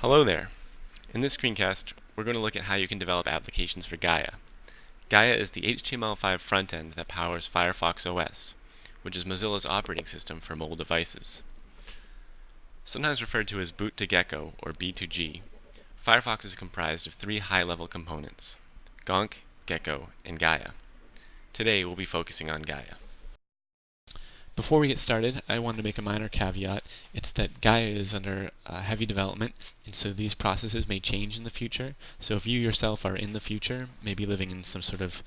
Hello there. In this screencast, we're going to look at how you can develop applications for Gaia. Gaia is the HTML5 frontend that powers Firefox OS, which is Mozilla's operating system for mobile devices. Sometimes referred to as Boot to Gecko, or B2G, Firefox is comprised of three high-level components, Gonk, Gecko, and Gaia. Today we'll be focusing on Gaia. Before we get started, I wanted to make a minor caveat. It's that Gaia is under uh, heavy development, and so these processes may change in the future. So if you yourself are in the future, maybe living in some sort of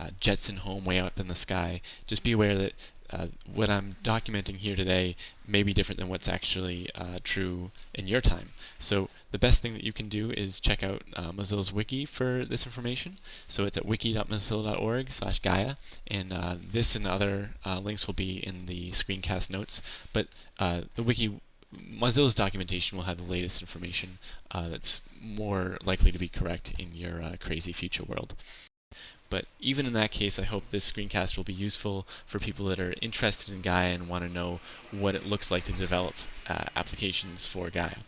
uh, Jetson home way up in the sky, just be aware that uh, what I'm documenting here today may be different than what's actually uh, true in your time. So the best thing that you can do is check out uh, Mozilla's wiki for this information. So it's at wiki.mozilla.org slash Gaia, and uh, this and other uh, links will be in the screencast notes. But uh, the wiki, Mozilla's documentation will have the latest information that's more likely to be correct in your crazy future world. But even in that case, I hope this screencast will be useful for people that are interested in Gaia and want to know what it looks like to develop uh, applications for Gaia.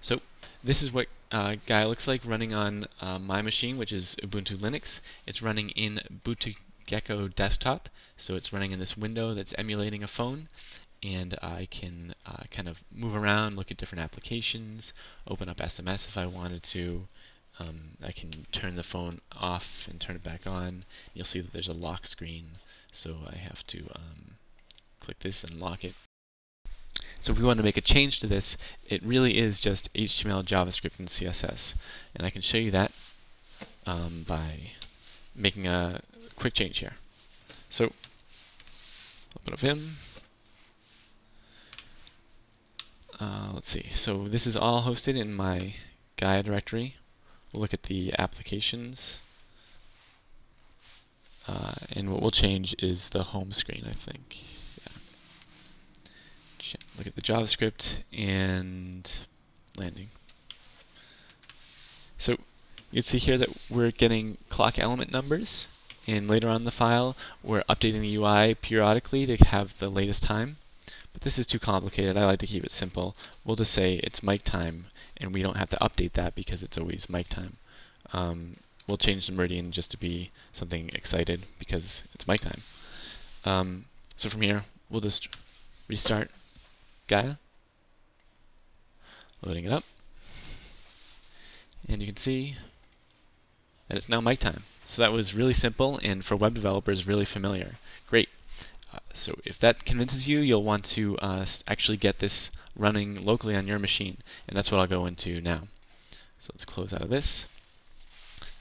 So this is what uh, Gaia looks like running on uh, my machine, which is Ubuntu Linux. It's running in Boot to Gecko desktop, so it's running in this window that's emulating a phone and I can uh, kind of move around, look at different applications, open up SMS if I wanted to, um, I can turn the phone off and turn it back on. You'll see that there's a lock screen, so I have to um, click this and lock it. So if we want to make a change to this, it really is just HTML, JavaScript, and CSS. And I can show you that um, by making a quick change here. So open up Vim. Uh, let's see. So this is all hosted in my Gaia directory. Look at the applications. Uh, and what we'll change is the home screen, I think. Yeah. Look at the JavaScript and landing. So you can see here that we're getting clock element numbers. And later on in the file, we're updating the UI periodically to have the latest time. But this is too complicated. I like to keep it simple. We'll just say it's mic time, and we don't have to update that because it's always mic time. Um, we'll change the meridian just to be something excited because it's mic time. Um, so from here, we'll just restart Gaia, loading it up, and you can see that it's now mic time. So that was really simple and for web developers really familiar. Great. So if that convinces you, you'll want to uh, actually get this running locally on your machine. And that's what I'll go into now. So let's close out of this.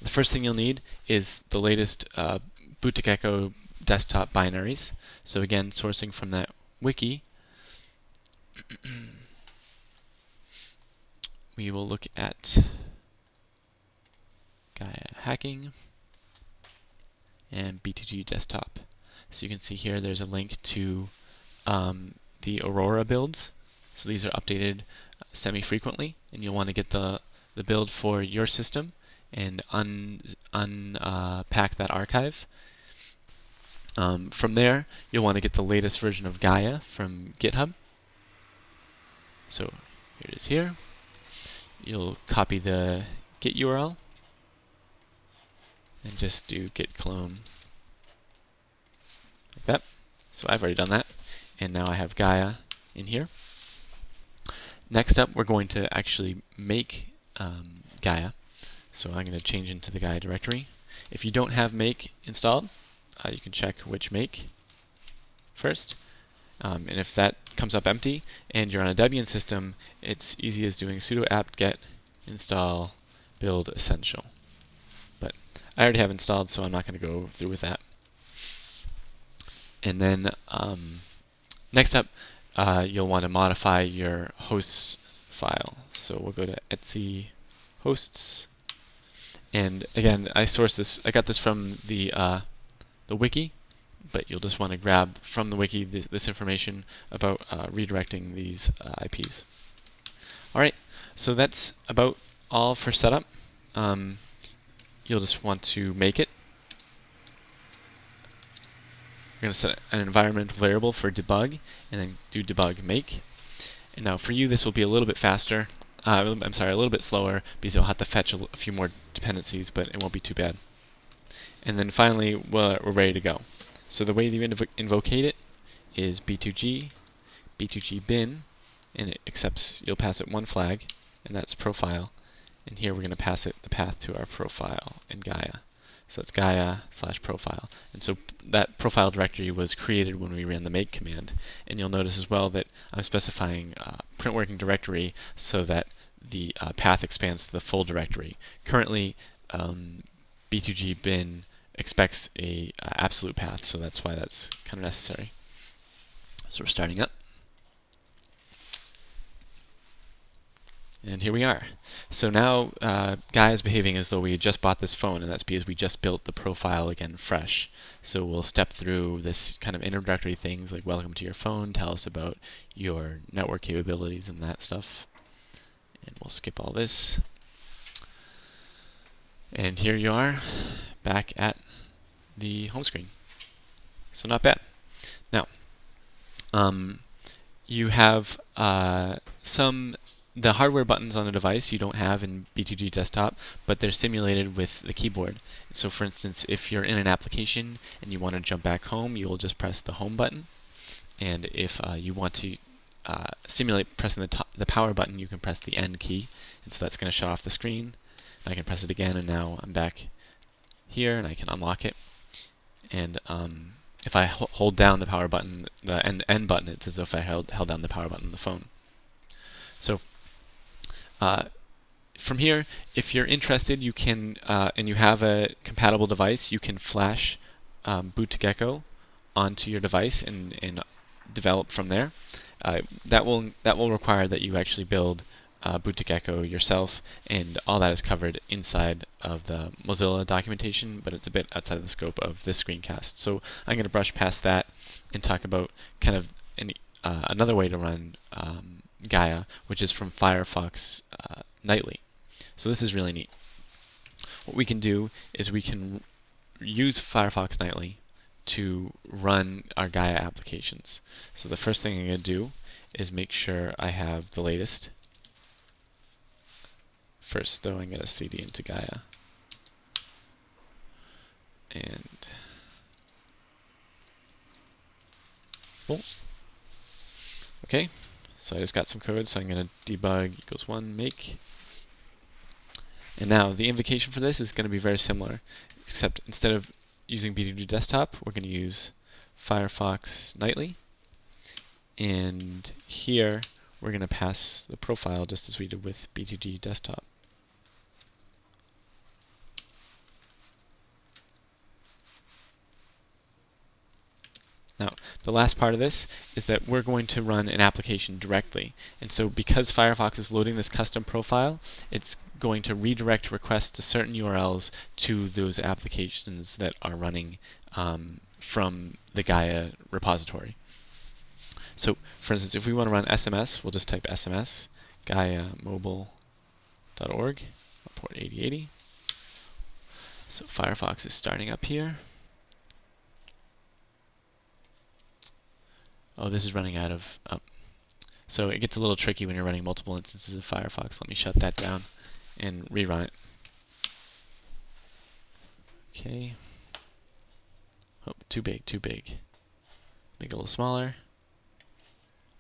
The first thing you'll need is the latest uh, desktop binaries. So again, sourcing from that wiki, we will look at Gaia hacking and B2G desktop. So you can see here there's a link to um, the Aurora builds. So these are updated uh, semi-frequently, and you'll want to get the, the build for your system and unpack un, uh, that archive. Um, from there, you'll want to get the latest version of Gaia from GitHub. So here it is here. You'll copy the Git URL and just do git clone So I've already done that. And now I have Gaia in here. Next up, we're going to actually make um, Gaia. So I'm going to change into the Gaia directory. If you don't have make installed, uh, you can check which make first. Um, and if that comes up empty and you're on a Debian system, it's easy as doing sudo apt get install build essential. But I already have installed, so I'm not going to go through with that. And then um, next up, uh, you'll want to modify your hosts file. So we'll go to etc hosts. And again, I source this, I got this from the, uh, the wiki, but you'll just want to grab from the wiki th this information about uh, redirecting these uh, IPs. Alright, so that's about all for setup. Um, you'll just want to make it. We're going to set an environmental variable for debug, and then do debug make. And now for you, this will be a little bit faster. Uh, I'm sorry, a little bit slower because you'll have to fetch a, few more dependencies, but it won't be too bad. And then finally, we're, we're ready to go. So the way you invo invocate it is b2g, b2g bin, and it accepts, you'll pass it one flag, and that's profile. And here we're going to pass it the path to our profile in Gaia. So that's Gaia slash profile. And so that profile directory was created when we ran the make command. And you'll notice as well that I'm specifying uh, print working directory so that the uh, path expands to the full directory. Currently, um, B2G bin expects a uh, absolute path, so that's why that's kind of necessary. So we're starting up. And here we are. So now uh, Gaia is behaving as though we had just bought this phone, and that's because we just built the profile again fresh. So we'll step through this kind of introductory things like welcome to your phone, tell us about your network capabilities and that stuff. And we'll skip all this. And here you are, back at the home screen. So not bad. Now, um, you have uh, some the hardware buttons on a device you don't have in B2G desktop, but they're simulated with the keyboard. So for instance, if you're in an application and you want to jump back home, you'll just press the home button. And if uh, you want to uh, simulate pressing the, the power button, you can press the end key. And so that's going to shut off the screen. I can press it again, and now I'm back here, and I can unlock it. And um, if I hold down the power button, the end, end button, it's as if I held, held down the power button on the phone. So uh, from here, if you're interested, you can, uh, and you have a compatible device, you can flash um, boot2gecko onto your device and, and develop from there. Uh, that will that will require that you actually build uh, boot2gecko yourself, and all that is covered inside of the Mozilla documentation, but it's a bit outside of the scope of this screencast. So I'm going to brush past that and talk about kind of any, uh, another way to run um, Gaia, which is from Firefox uh, nightly. So this is really neat. What we can do is we can use Firefox nightly to run our Gaia applications. So the first thing I'm going to do is make sure I have the latest. First, though, I'm going to cd into Gaia. And Okay, so I just got some code, so I'm going to debug equals 1 make. And now the invocation for this is going to be very similar, except instead of using B2G Desktop, we're going to use Firefox Nightly. And here we're going to pass the profile just as we did with B2G Desktop. Now, the last part of this is that we're going to run an application directly. And so because Firefox is loading this custom profile, it's going to redirect requests to certain URLs to those applications that are running um, from the Gaia repository. So, for instance, if we want to run SMS, we'll just type SMS, gaiamobile.org, port 8080. So Firefox is starting up here. Oh, this is running out of... Oh. So it gets a little tricky when you're running multiple instances of Firefox. Let me shut that down and rerun it. Okay. Oh, too big, too big. Make it a little smaller.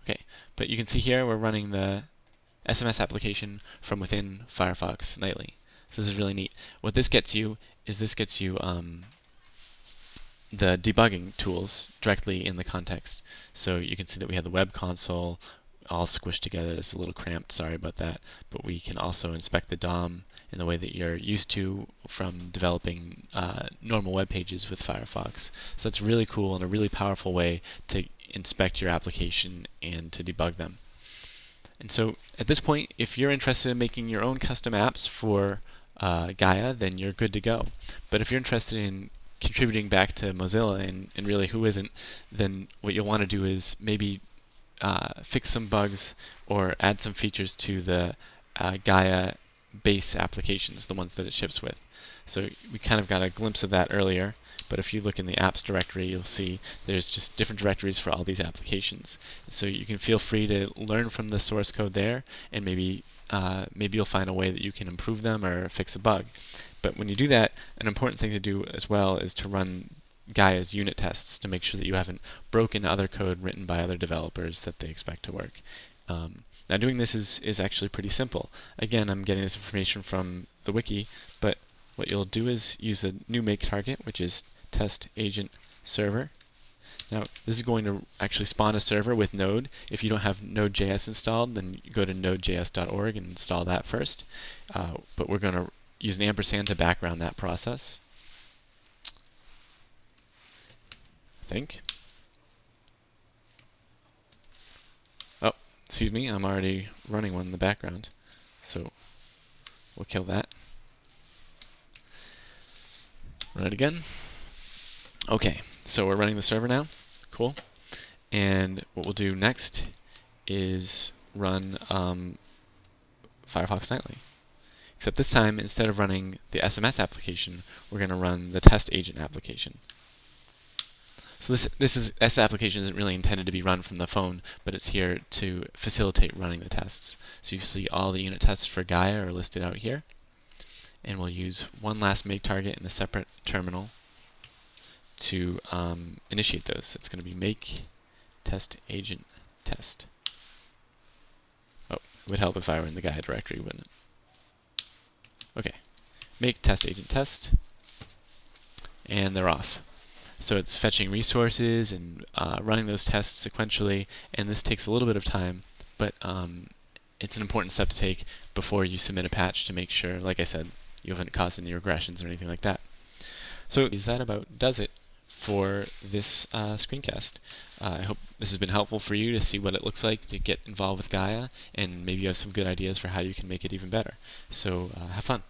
Okay, but you can see here we're running the SMS application from within Firefox nightly. So this is really neat. What this gets you is this gets you um, the debugging tools directly in the context. So you can see that we have the web console all squished together. It's a little cramped, sorry about that. But we can also inspect the DOM in the way that you're used to from developing uh, normal web pages with Firefox. So it's really cool and a really powerful way to inspect your application and to debug them. And so at this point, if you're interested in making your own custom apps for uh, Gaia, then you're good to go. But if you're interested in contributing back to Mozilla, and, and really who isn't, then what you'll want to do is maybe uh, fix some bugs or add some features to the uh, Gaia base applications, the ones that it ships with. So we kind of got a glimpse of that earlier, but if you look in the apps directory, you'll see there's just different directories for all these applications. So you can feel free to learn from the source code there, and maybe uh, maybe you'll find a way that you can improve them or fix a bug. But when you do that, an important thing to do as well is to run Gaia's unit tests to make sure that you haven't broken other code written by other developers that they expect to work. Um, now doing this is, is actually pretty simple. Again, I'm getting this information from the wiki, but what you'll do is use a new make target, which is test agent server. Now, this is going to actually spawn a server with Node. If you don't have Node.js installed, then go to nodejs.org and install that first. Uh, but we're going to use an ampersand to background that process. I think. Oh, excuse me, I'm already running one in the background. So we'll kill that. Run it again. Okay, so we're running the server now. Cool. And what we'll do next is run um, Firefox Nightly. Except this time, instead of running the SMS application, we're going to run the test agent application. So this this is this application isn't really intended to be run from the phone, but it's here to facilitate running the tests. So you see all the unit tests for Gaia are listed out here. And we'll use one last make target in a separate terminal to um, initiate those. It's going to be make test agent test. Oh, it would help if I were in the Gaia directory, wouldn't it? Okay, make test agent test, and they're off. So it's fetching resources and uh, running those tests sequentially, and this takes a little bit of time, but um, it's an important step to take before you submit a patch to make sure, like I said, you haven't caused any regressions or anything like that. So is that about does it for this uh, screencast. Uh, I hope this has been helpful for you to see what it looks like to get involved with Gaia, and maybe you have some good ideas for how you can make it even better. So uh, have fun.